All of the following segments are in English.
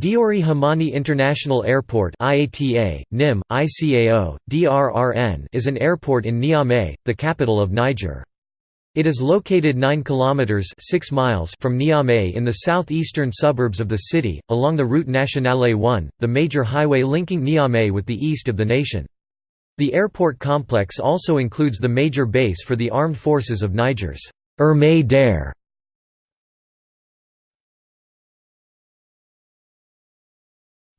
Diori Hamani International Airport IATA, NIM, ICAO, DRRN is an airport in Niamey, the capital of Niger. It is located 9 kilometers 6 miles from Niamey in the southeastern suburbs of the city, along the Route Nationale 1, the major highway linking Niamey with the east of the nation. The airport complex also includes the major base for the armed forces of Niger's Armée d'air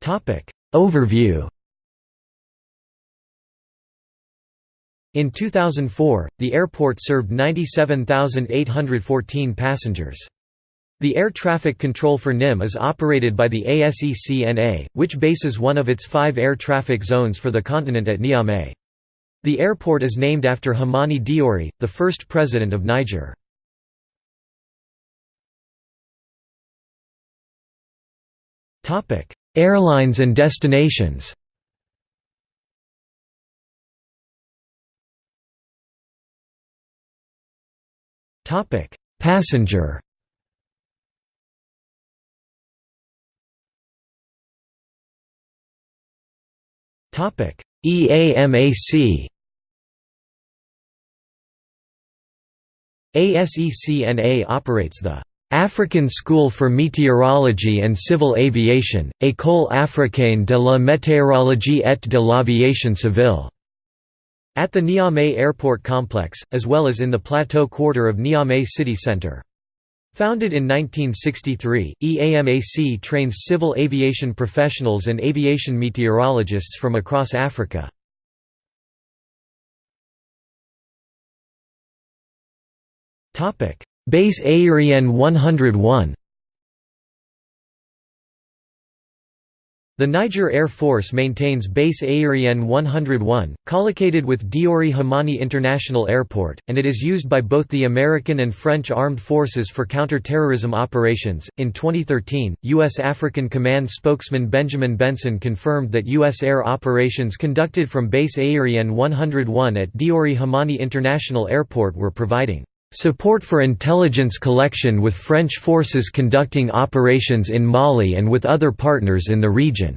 Topic Overview In 2004, the airport served 97,814 passengers. The air traffic control for NIM is operated by the ASECNA, which bases one of its five air traffic zones for the continent at Niamey. The airport is named after Hamani Diori, the first president of Niger. Airlines and destinations. Topic Passenger. Topic EAMAC ASECNA operates the African School for Meteorology and Civil Aviation, École africaine de la météorologie et de l'aviation civile, at the Niamey Airport Complex, as well as in the Plateau Quarter of Niamey city centre. Founded in 1963, EAMAC trains civil aviation professionals and aviation meteorologists from across Africa. Base Aérien 101 The Niger Air Force maintains Base Aérien 101, collocated with Diori Hamani International Airport, and it is used by both the American and French armed forces for counter-terrorism operations. In 2013, U.S. African Command spokesman Benjamin Benson confirmed that U.S. air operations conducted from Base Aérien 101 at Diori Hamani International Airport were providing Support for intelligence collection with French forces conducting operations in Mali and with other partners in the region.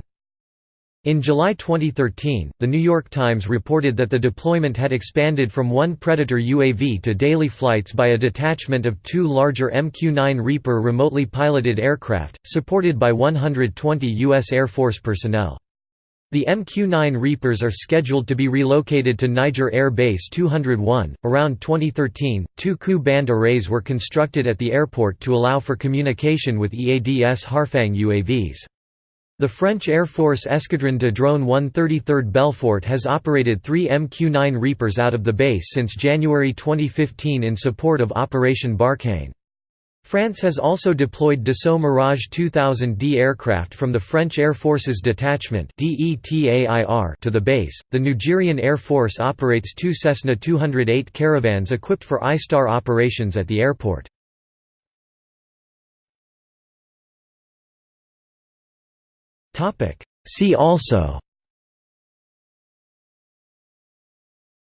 In July 2013, The New York Times reported that the deployment had expanded from one Predator UAV to daily flights by a detachment of two larger MQ-9 Reaper remotely piloted aircraft, supported by 120 U.S. Air Force personnel. The MQ-9 Reapers are scheduled to be relocated to Niger Air Base 201. Around 2013, two Ku-band arrays were constructed at the airport to allow for communication with EADS Harfang UAVs. The French Air Force Escadron de Drone 133rd Belfort has operated three MQ-9 Reapers out of the base since January 2015 in support of Operation Barkhane. France has also deployed Dassault Mirage 2000D aircraft from the French Air Force's detachment to the base. The Nigerien Air Force operates two Cessna 208 caravans equipped for ISTAR operations at the airport. See also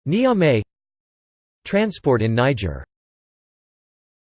Niamey Transport in Niger